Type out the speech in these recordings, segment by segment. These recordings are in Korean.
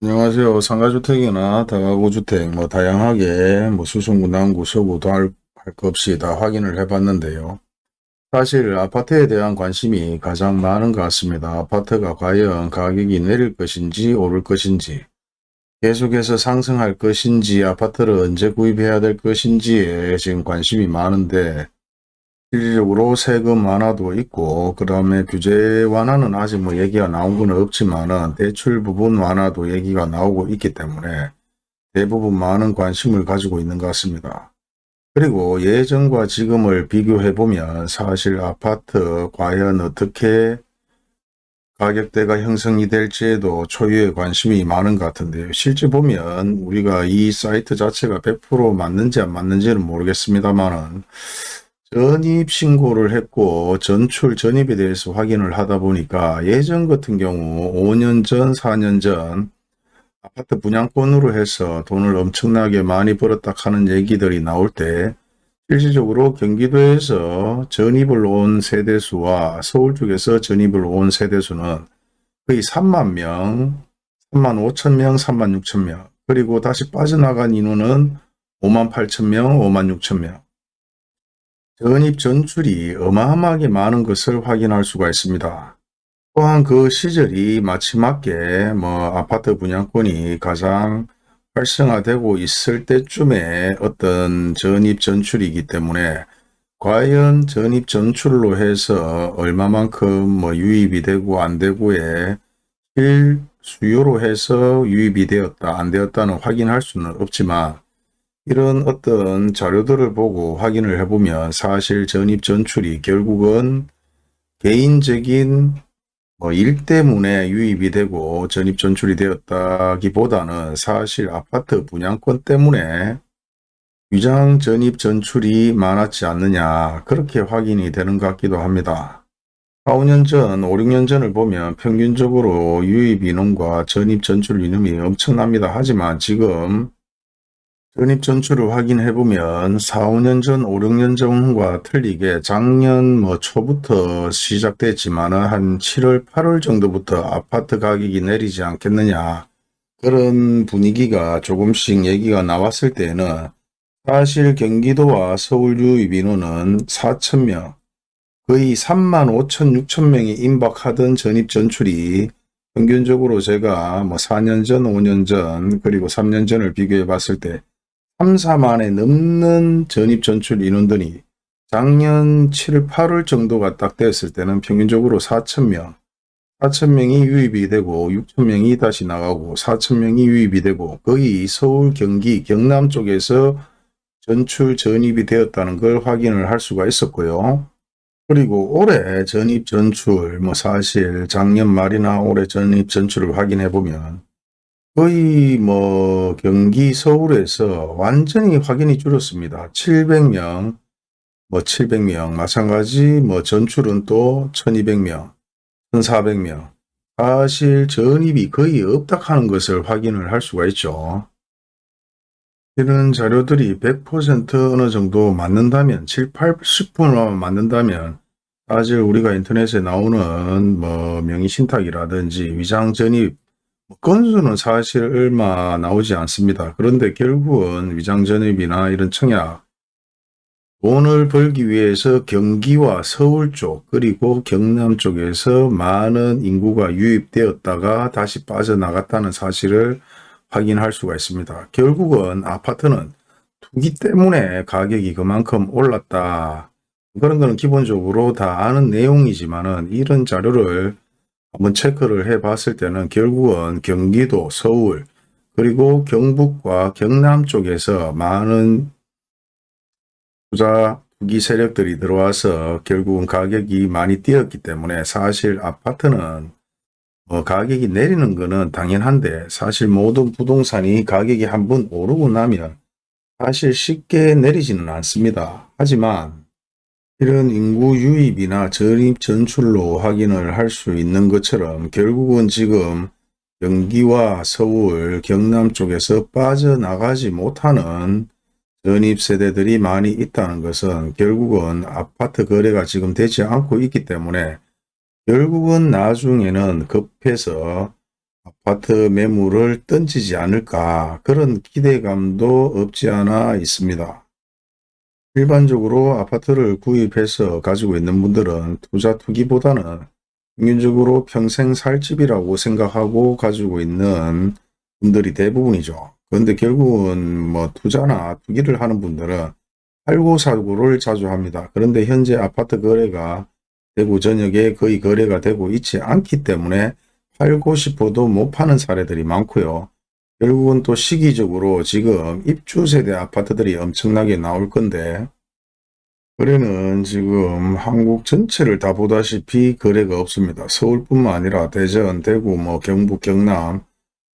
안녕하세요. 상가주택이나 다가구주택 뭐 다양하게 뭐 수성구, 남구, 서구도 할 것 없이 다 확인을 해봤는데요. 사실 아파트에 대한 관심이 가장 많은 것 같습니다. 아파트가 과연 가격이 내릴 것인지 오를 것인지 계속해서 상승할 것인지 아파트를 언제 구입해야 될 것인지에 지금 관심이 많은데 실질적으로 세금 완화도 있고 그 다음에 규제 완화는 아직 뭐 얘기가 나온 건 없지만은 대출 부분 완화도 얘기가 나오고 있기 때문에 대부분 많은 관심을 가지고 있는 것 같습니다. 그리고 예전과 지금을 비교해 보면 사실 아파트 과연 어떻게 가격대가 형성이 될지에도 초유의 관심이 많은 것 같은데요. 실제 보면 우리가 이 사이트 자체가 100% 맞는지 안 맞는지는 모르겠습니다만은 전입 신고를 했고 전출 전입에 대해서 확인을 하다 보니까 예전 같은 경우 5년 전 4년 전 아파트 분양권으로 해서 돈을 엄청나게 많이 벌었다 하는 얘기들이 나올 때 실질적으로 경기도에서 전입을 온 세대수와 서울 쪽에서 전입을 온 세대수는 거의 3만 명, 3만 5천 명, 3만 6천 명. 그리고 다시 빠져나간 인원은 5만 8천 명, 5만 6천 명 전입 전출이 어마어마하게 많은 것을 확인할 수가 있습니다. 또한 그 시절이 마지막에 뭐 아파트 분양권이 가장 활성화되고 있을 때쯤에 어떤 전입 전출이기 때문에 과연 전입 전출로 해서 얼마만큼 뭐 유입이 되고 안 되고에 실 수요로 해서 유입이 되었다 안 되었다는 확인할 수는 없지만 이런 어떤 자료들을 보고 확인을 해보면 사실 전입 전출이 결국은 개인적인 뭐 일 때문에 유입이 되고 전입 전출이 되었다기보다는 사실 아파트 분양권 때문에 위장 전입 전출이 많았지 않느냐 그렇게 확인이 되는 것 같기도 합니다. 4, 5년 전, 5, 6년 전을 보면 평균적으로 유입 인원과 전입 전출 인원이 엄청납니다. 하지만 지금 전입 전출을 확인해 보면 4, 5년 전, 5, 6년 전과 틀리게 작년 뭐 초부터 시작됐지만 한 7월, 8월 정도부터 아파트 가격이 내리지 않겠느냐. 그런 분위기가 조금씩 얘기가 나왔을 때는 사실 경기도와 서울 유입 인원은 4천명 거의 3만 5천 6천 명이 임박하던 전입 전출이 평균적으로 제가 뭐 4년 전, 5년 전, 그리고 3년 전을 비교해 봤을 때 3, 4만에 넘는 전입 전출 인원들이 작년 7, 8월 정도가 딱 되었을 때는 평균적으로 4천명 4천명이 유입이 되고 6천명이 다시 나가고 4천명이 유입이 되고 거의 서울, 경기, 경남 쪽에서 전출 전입이 되었다는 걸 확인을 할 수가 있었고요. 그리고 올해 전입 전출 뭐 사실 작년 말이나 올해 전입 전출을 확인해 보면 거의 뭐 경기 서울에서 완전히 확인이 줄었습니다. 700명, 뭐 700명 마찬가지 뭐 전출은 또 1200명, 1400명 사실 전입이 거의 없다 하는 것을 확인을 할 수가 있죠. 이런 자료들이 100% 어느 정도 맞는다면 7, 80%만 맞는다면 사실 우리가 인터넷에 나오는 뭐 명의신탁이라든지 위장전입 건수는 사실 얼마 나오지 않습니다. 그런데 결국은 위장전입이나 이런 청약 돈을 벌기 위해서 경기와 서울 쪽 그리고 경남 쪽에서 많은 인구가 유입되었다가 다시 빠져나갔다는 사실을 확인할 수가 있습니다. 결국은 아파트는 투기 때문에 가격이 그만큼 올랐다. 그런 거는 기본적으로 다 아는 내용이지만 이런 자료를 한번 체크를 해 봤을 때는 결국은 경기도, 서울, 그리고 경북과 경남 쪽에서 많은 투자 투기 세력들이 들어와서 결국은 가격이 많이 뛰었기 때문에 사실 아파트는 뭐 가격이 내리는 거는 당연한데 사실 모든 부동산이 가격이 한번 오르고 나면 사실 쉽게 내리지는 않습니다. 하지만 이런 인구 유입이나 전입 전출로 확인을 할 수 있는 것처럼 결국은 지금 경기와 서울, 경남 쪽에서 빠져나가지 못하는 전입 세대들이 많이 있다는 것은 결국은 아파트 거래가 지금 되지 않고 있기 때문에 결국은 나중에는 급해서 아파트 매물을 던지지 않을까 그런 기대감도 없지 않아 있습니다. 일반적으로 아파트를 구입해서 가지고 있는 분들은 투자 투기보다는 평균적으로 평생 살 집이라고 생각하고 가지고 있는 분들이 대부분이죠. 그런데 결국은 뭐 투자나 투기를 하는 분들은 팔고 사고를 자주 합니다. 그런데 현재 아파트 거래가 대구 전역에 거의 거래가 되고 있지 않기 때문에 팔고 싶어도 못 파는 사례들이 많고요. 결국은 또 시기적으로 지금 입주 세대 아파트들이 엄청나게 나올 건데 거래는 지금 한국 전체를 다 보다시피 거래가 없습니다. 서울뿐만 아니라 대전, 대구, 뭐 경북, 경남,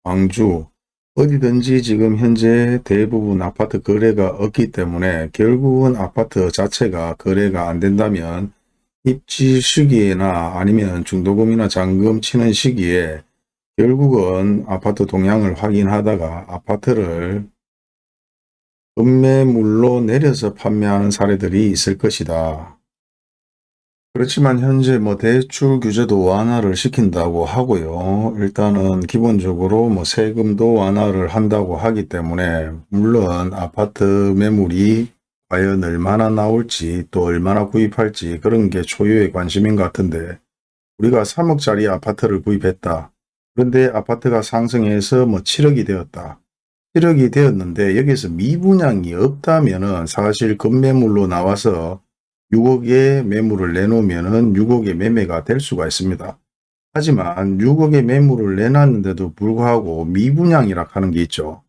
광주 어디든지 지금 현재 대부분 아파트 거래가 없기 때문에 결국은 아파트 자체가 거래가 안 된다면 입지 시기에나 아니면 중도금이나 잔금 치는 시기에 결국은 아파트 동향을 확인하다가 아파트를 급매물로 내려서 판매하는 사례들이 있을 것이다. 그렇지만 현재 뭐 대출 규제도 완화를 시킨다고 하고요. 일단은 기본적으로 뭐 세금도 완화를 한다고 하기 때문에 물론 아파트 매물이 과연 얼마나 나올지 또 얼마나 구입할지 그런 게 초유의 관심인 것 같은데 우리가 3억짜리 아파트를 구입했다. 그런데 아파트가 상승해서 뭐 7억이 되었다. 7억이 되었는데 여기서 미분양이 없다면 은 사실 급매물로 나와서 6억의 매물을 내놓으면 은 6억의 매매가 될 수가 있습니다. 하지만 6억의 매물을 내놨는데도 불구하고 미분양이라 하는 게 있죠.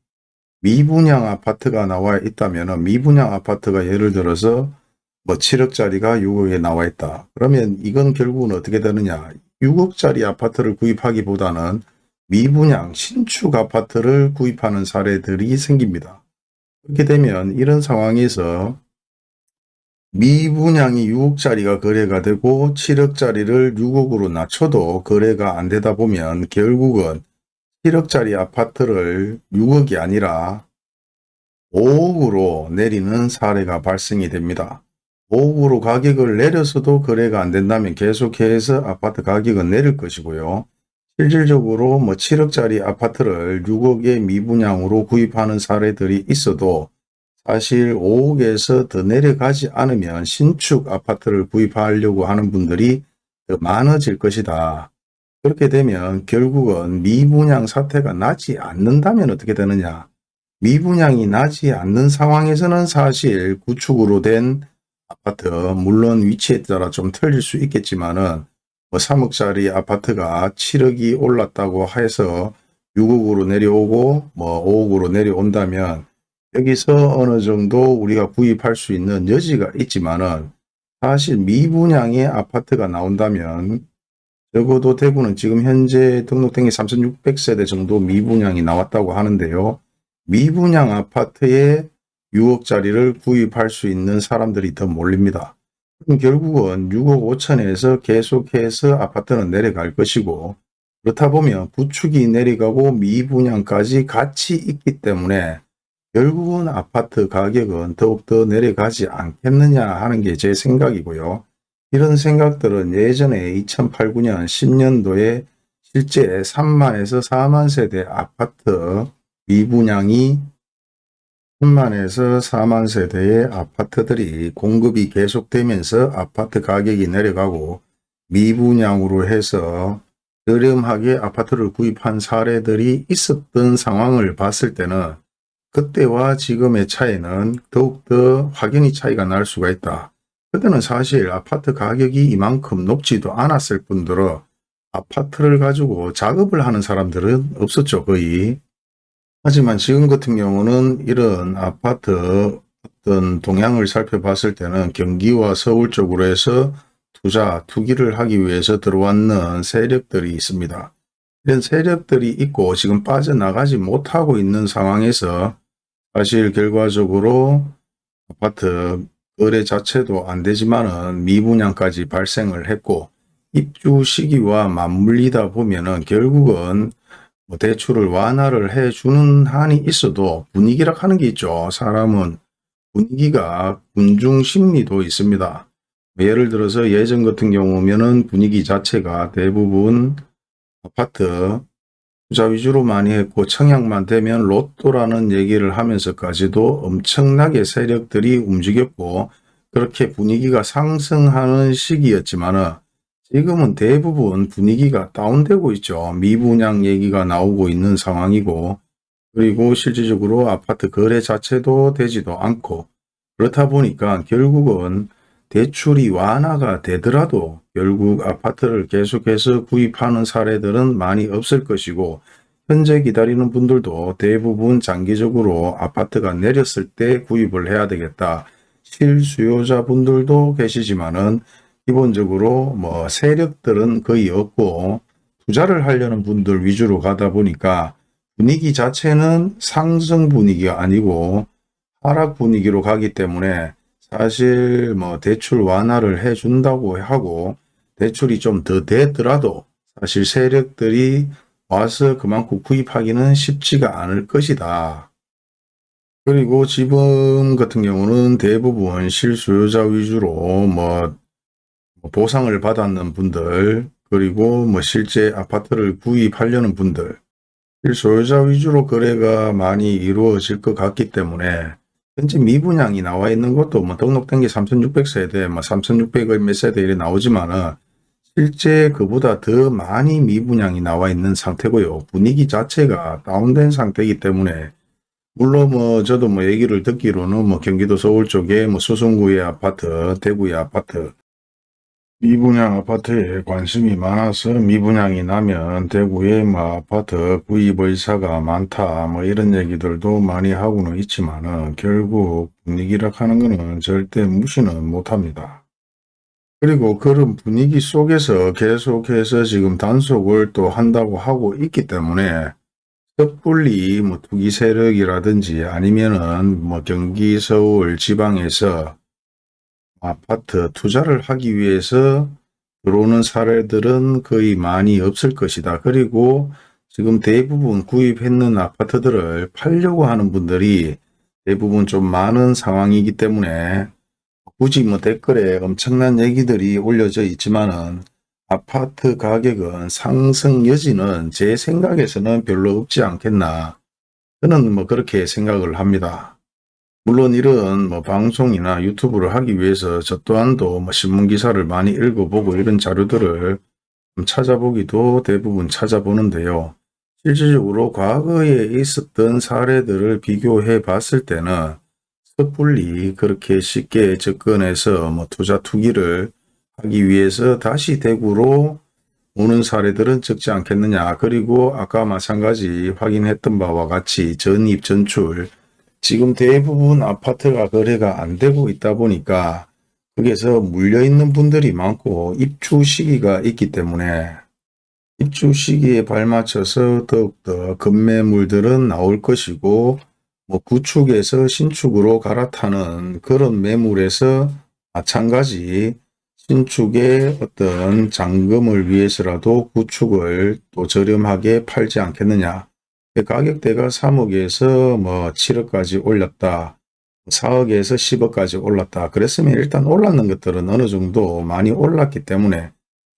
미분양 아파트가 나와 있다면 미분양 아파트가 예를 들어서 뭐 7억짜리가 6억에 나와 있다. 그러면 이건 결국은 어떻게 되느냐. 6억짜리 아파트를 구입하기보다는 미분양 신축 아파트를 구입하는 사례들이 생깁니다. 그렇게 되면 이런 상황에서 미분양이 6억짜리가 거래가 되고 7억짜리를 6억으로 낮춰도 거래가 안 되다 보면 결국은 7억짜리 아파트를 6억이 아니라 5억으로 내리는 사례가 발생이 됩니다. 5억으로 가격을 내려서도 거래가 안 된다면 계속해서 아파트 가격은 내릴 것이고요. 실질적으로 뭐 7억짜리 아파트를 6억의 미분양으로 구입하는 사례들이 있어도 사실 5억에서 더 내려가지 않으면 신축 아파트를 구입하려고 하는 분들이 더 많아질 것이다. 그렇게 되면 결국은 미분양 사태가 나지 않는다면 어떻게 되느냐. 미분양이 나지 않는 상황에서는 사실 구축으로 된 아파트 물론 위치에 따라 좀 틀릴 수 있겠지만은 뭐 3억짜리 아파트가 7억이 올랐다고 해서 6억으로 내려오고 뭐 5억으로 내려온다면 여기서 어느 정도 우리가 구입할 수 있는 여지가 있지만은 사실 미분양의 아파트가 나온다면 적어도 대구는 지금 현재 등록된 게 3600세대 정도 미분양이 나왔다고 하는데요. 미분양 아파트에 6억짜리를 구입할 수 있는 사람들이 더 몰립니다. 그럼 결국은 6억 5천에서 계속해서 아파트는 내려갈 것이고 그렇다 보면 구축이 내려가고 미분양까지 같이 있기 때문에 결국은 아파트 가격은 더욱더 내려가지 않겠느냐 하는 게 제 생각이고요. 이런 생각들은 예전에 2008, 9년 10년도에 실제 3만에서 4만 세대 아파트 미분양이 3만에서 4만 세대의 아파트들이 공급이 계속되면서 아파트 가격이 내려가고 미분양으로 해서 저렴하게 아파트를 구입한 사례들이 있었던 상황을 봤을 때는 그때와 지금의 차이는 더욱더 확연히 차이가 날 수가 있다. 그때는 사실 아파트 가격이 이만큼 높지도 않았을 뿐더러 아파트를 가지고 작업을 하는 사람들은 없었죠 거의. 하지만 지금 같은 경우는 이런 아파트 어떤 동향을 살펴봤을 때는 경기와 서울 쪽으로 해서 투자, 투기를 하기 위해서 들어왔는 세력들이 있습니다. 이런 세력들이 있고 지금 빠져나가지 못하고 있는 상황에서 사실 결과적으로 아파트 거래 자체도 안 되지만은 미분양까지 발생을 했고 입주 시기와 맞물리다 보면은 결국은 뭐 대출을 완화를 해주는 한이 있어도 분위기라 하는 게 있죠. 사람은 분위기가 군중 심리도 있습니다. 예를 들어서 예전 같은 경우면은 분위기 자체가 대부분 아파트 투자 위주로 많이 했고 청약만 되면 로또라는 얘기를 하면서까지도 엄청나게 세력들이 움직였고 그렇게 분위기가 상승하는 시기였지만은 지금은 대부분 분위기가 다운되고 있죠. 미분양 얘기가 나오고 있는 상황이고 그리고 실질적으로 아파트 거래 자체도 되지도 않고 그렇다 보니까 결국은 대출이 완화가 되더라도 결국 아파트를 계속해서 구입하는 사례들은 많이 없을 것이고 현재 기다리는 분들도 대부분 장기적으로 아파트가 내렸을 때 구입을 해야 되겠다. 실수요자 분들도 계시지만은 기본적으로 뭐 세력들은 거의 없고 투자를 하려는 분들 위주로 가다 보니까 분위기 자체는 상승 분위기가 아니고 하락 분위기로 가기 때문에 사실 뭐 대출 완화를 해준다고 하고 대출이 좀더 되더라도 사실 세력들이 와서 그만큼 구입하기는 쉽지가 않을 것이다. 그리고 지금 같은 경우는 대부분 실수요자 위주로 뭐 보상을 받았는 분들 그리고 뭐 실제 아파트를 구입하려는 분들 실소유자 위주로 거래가 많이 이루어질 것 같기 때문에 현재 미분양이 나와 있는 것도 뭐 등록된 게 3600세대, 뭐 3600의 몇 세대 이래 나오지만은 실제 그보다 더 많이 미분양이 나와 있는 상태고요. 분위기 자체가 다운된 상태이기 때문에 물론 뭐 저도 뭐 얘기를 듣기로는 뭐 경기도 서울 쪽에 뭐 수성구의 아파트, 대구의 아파트 미분양 아파트에 관심이 많아서 미분양이 나면 대구에 뭐 아파트 구입 의사가 많다 뭐 이런 얘기들도 많이 하고는 있지만은 결국 분위기라 하는 것은 절대 무시는 못합니다. 그리고 그런 분위기 속에서 계속해서 지금 단속을 또 한다고 하고 있기 때문에 섣불리 뭐 투기 세력이라든지 아니면은 뭐 경기 서울 지방에서 아파트 투자를 하기 위해서 들어오는 사례들은 거의 많이 없을 것이다. 그리고 지금 대부분 구입했는 아파트들을 팔려고 하는 분들이 대부분 좀 많은 상황이기 때문에 굳이 뭐 댓글에 엄청난 얘기들이 올려져 있지만은 아파트 가격은 상승 여지는 제 생각에서는 별로 없지 않겠나. 저는 뭐 그렇게 생각을 합니다. 물론 이런 뭐 방송이나 유튜브를 하기 위해서 저 또한도 뭐 신문기사를 많이 읽어보고 이런 자료들을 찾아보기도 대부분 찾아보는데요. 실질적으로 과거에 있었던 사례들을 비교해 봤을 때는 섣불리 그렇게 쉽게 접근해서 뭐 투자 투기를 하기 위해서 다시 대구로 오는 사례들은 적지 않겠느냐. 그리고 아까 마찬가지 확인했던 바와 같이 전입, 전출, 지금 대부분 아파트가 거래가 안 되고 있다 보니까 거기에서 물려있는 분들이 많고 입주 시기가 있기 때문에 입주 시기에 발맞춰서 더욱더 급매물들은 나올 것이고 뭐 구축에서 신축으로 갈아타는 그런 매물에서 마찬가지 신축의 어떤 잔금을 위해서라도 구축을 또 저렴하게 팔지 않겠느냐 가격대가 3억에서 뭐 7억까지 올렸다. 4억에서 10억까지 올랐다. 그랬으면 일단 올랐는 것들은 어느 정도 많이 올랐기 때문에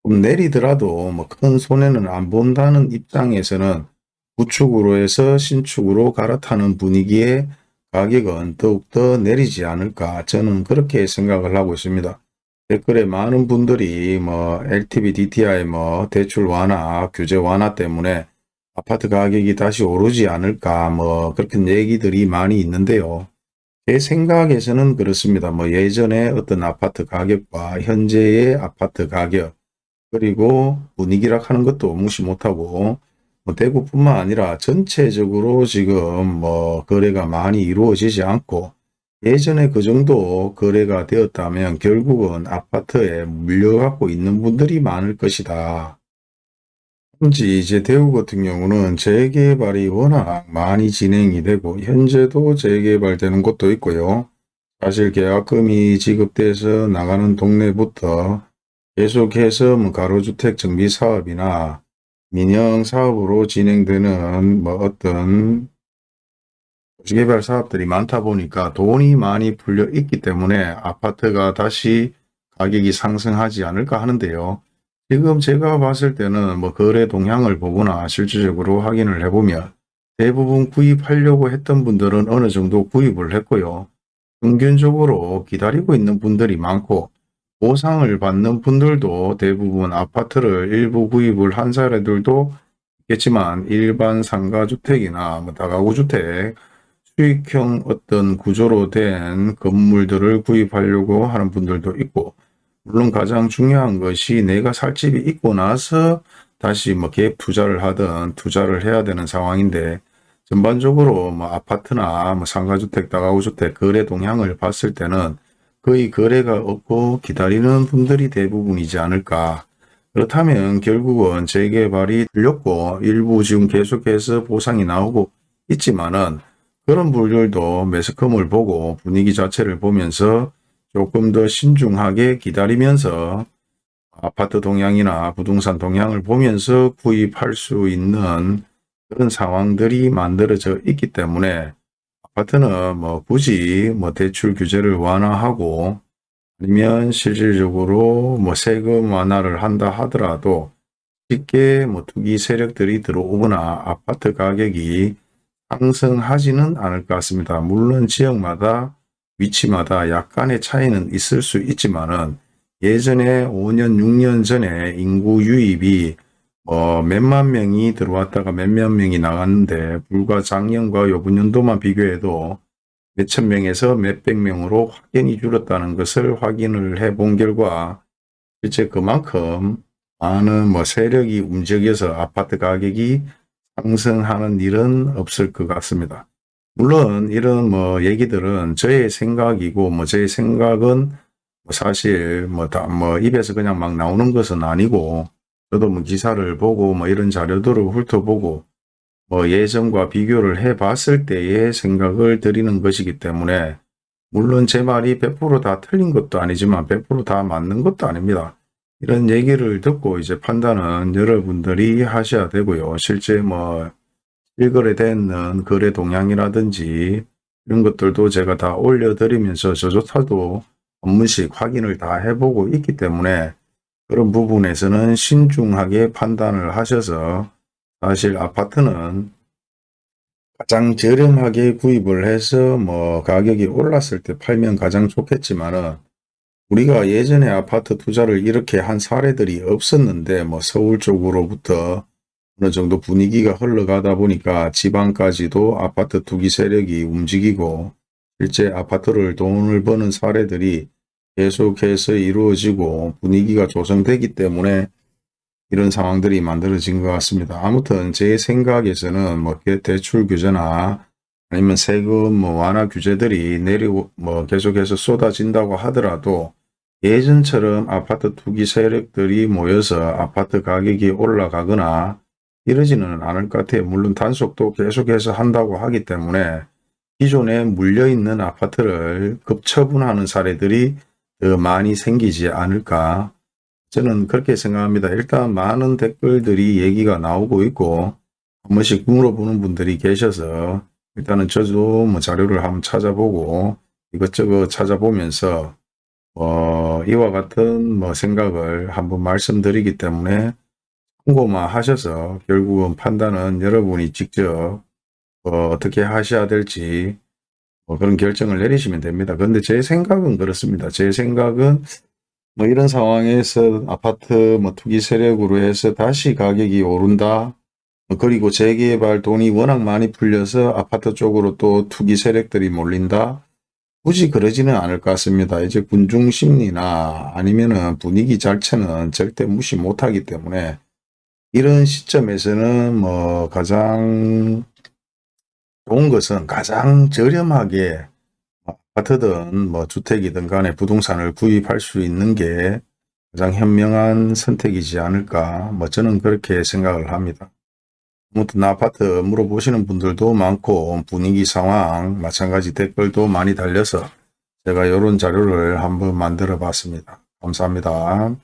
좀 내리더라도 뭐 큰 손해는 안 본다는 입장에서는 구축으로 해서 신축으로 갈아타는 분위기에 가격은 더욱더 내리지 않을까 저는 그렇게 생각을 하고 있습니다. 댓글에 많은 분들이 뭐 LTV, DTI 뭐 대출 완화, 규제 완화 때문에 아파트 가격이 다시 오르지 않을까 뭐 그렇게 얘기들이 많이 있는데요. 제 생각에서는 그렇습니다. 뭐 예전에 어떤 아파트 가격과 현재의 아파트 가격 그리고 분위기라 하는 것도 무시 못하고 뭐 대구뿐만 아니라 전체적으로 지금 뭐 거래가 많이 이루어지지 않고 예전에 그 정도 거래가 되었다면 결국은 아파트에 물려갖고 있는 분들이 많을 것이다. 현재 이제 대구 같은 경우는 재개발이 워낙 많이 진행이 되고 현재도 재개발되는 곳도 있고요. 사실 계약금이 지급돼서 나가는 동네부터 계속해서 뭐 가로주택 정비 사업이나 민영 사업으로 진행되는 뭐 어떤 도시개발 사업들이 많다 보니까 돈이 많이 풀려 있기 때문에 아파트가 다시 가격이 상승하지 않을까 하는데요. 지금 제가 봤을 때는 뭐 거래 동향을 보거나 실질적으로 확인을 해보면 대부분 구입하려고 했던 분들은 어느 정도 구입을 했고요. 평균적으로 기다리고 있는 분들이 많고 보상을 받는 분들도 대부분 아파트를 일부 구입을 한 사례들도 있겠지만 일반 상가주택이나 뭐 다가구주택 수익형 어떤 구조로 된 건물들을 구입하려고 하는 분들도 있고 물론 가장 중요한 것이 내가 살 집이 있고 나서 다시 뭐 갭 투자를 하든 투자를 해야 되는 상황인데 전반적으로 뭐 아파트나 뭐 상가주택, 다가구주택 거래 동향을 봤을 때는 거의 거래가 없고 기다리는 분들이 대부분이지 않을까. 그렇다면 결국은 재개발이 들렸고 일부 지금 계속해서 보상이 나오고 있지만은 그런 분들도 매스컴을 보고 분위기 자체를 보면서 조금 더 신중하게 기다리면서 아파트 동향이나 부동산 동향을 보면서 구입할 수 있는 그런 상황들이 만들어져 있기 때문에 아파트는 뭐 굳이 뭐 대출 규제를 완화하고 아니면 실질적으로 뭐 세금 완화를 한다 하더라도 쉽게 뭐 투기 세력들이 들어오거나 아파트 가격이 상승하지는 않을 것 같습니다. 물론 지역마다 위치마다 약간의 차이는 있을 수 있지만 은 예전에 5년 6년 전에 인구 유입이 어, 몇만 명이 들어왔다가 몇몇 명이 나갔는데 불과 작년과 요번연도만 비교해도 몇천 명에서 몇백 명으로 확연히 줄었다는 것을 확인을 해 본 결과 실제 그만큼 많은 뭐 세력이 움직여서 아파트 가격이 상승하는 일은 없을 것 같습니다. 물론 이런 뭐 얘기들은 저의 생각이고 뭐 저의 생각은 뭐 사실 뭐다뭐 입에서 그냥 막 나오는 것은 아니고 저도 뭐 기사를 보고 뭐 이런 자료들을 훑어보고 뭐 예전과 비교를 해 봤을 때의 생각을 드리는 것이기 때문에 물론 제 말이 100%다 틀린 것도 아니지만 100%다 맞는 것도 아닙니다. 이런 얘기를 듣고 이제 판단은 여러분들이 하셔야 되고요. 실제 뭐 실거래 되는 거래 동향이라든지 이런 것들도 제가 다 올려드리면서 저조차도 한 번씩 확인을 다 해보고 있기 때문에 그런 부분에서는 신중하게 판단을 하셔서 사실 아파트는 가장 저렴하게 구입을 해서 뭐 가격이 올랐을 때 팔면 가장 좋겠지만은 우리가 예전에 아파트 투자를 이렇게 한 사례들이 없었는데 뭐 서울 쪽으로부터 어느 정도 분위기가 흘러가다 보니까 지방까지도 아파트 투기 세력이 움직이고 실제 아파트를 돈을 버는 사례들이 계속해서 이루어지고 분위기가 조성되기 때문에 이런 상황들이 만들어진 것 같습니다. 아무튼 제 생각에서는 뭐 대출 규제나 아니면 세금 뭐 완화 규제들이 내리고 뭐 계속해서 쏟아진다고 하더라도 예전처럼 아파트 투기 세력들이 모여서 아파트 가격이 올라가거나 이러지는 않을 것 같아요. 물론 단속도 계속해서 한다고 하기 때문에 기존에 물려있는 아파트를 급처분하는 사례들이 더 많이 생기지 않을까 저는 그렇게 생각합니다. 일단 많은 댓글들이 얘기가 나오고 있고 한 번씩 물어보는 분들이 계셔서 일단은 저도 뭐 자료를 한번 찾아보고 이것저것 찾아보면서 어, 이와 같은 뭐 생각을 한번 말씀드리기 때문에 참고만 하셔서 결국은 판단은 여러분이 직접 어, 어떻게 하셔야 될지 뭐 그런 결정을 내리시면 됩니다. 그런데 제 생각은 그렇습니다. 제 생각은 뭐 이런 상황에서 아파트 뭐 투기 세력으로 해서 다시 가격이 오른다. 뭐 그리고 재개발 돈이 워낙 많이 풀려서 아파트 쪽으로 또 투기 세력들이 몰린다. 굳이 그러지는 않을 것 같습니다. 이제 군중 심리나 아니면은 분위기 자체는 절대 무시 못하기 때문에 이런 시점에서는 뭐 가장 좋은 것은 가장 저렴하게 아파트든 뭐 주택이든 간에 부동산을 구입할 수 있는 게 가장 현명한 선택이지 않을까 뭐 저는 그렇게 생각을 합니다. 아무튼 아파트 물어보시는 분들도 많고 분위기 상황 마찬가지 댓글도 많이 달려서 제가 이런 자료를 한번 만들어 봤습니다. 감사합니다.